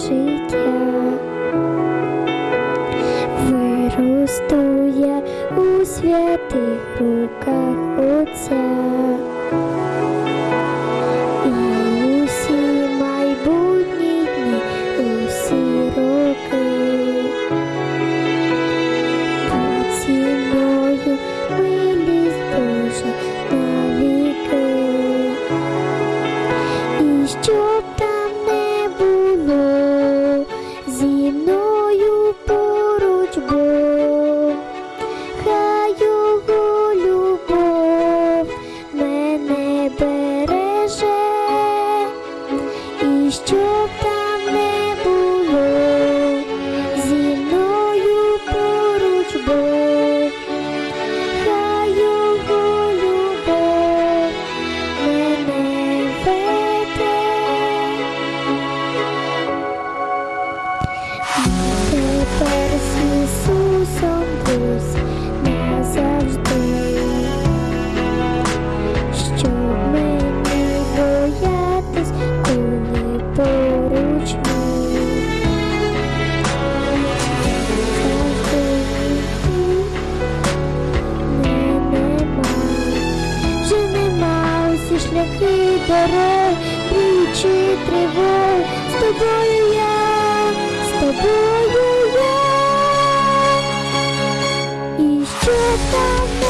життя виростує у святих руках Отця. también. шляхи дерев, річі тривог, з тобою я, з тобою я і що там.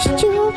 що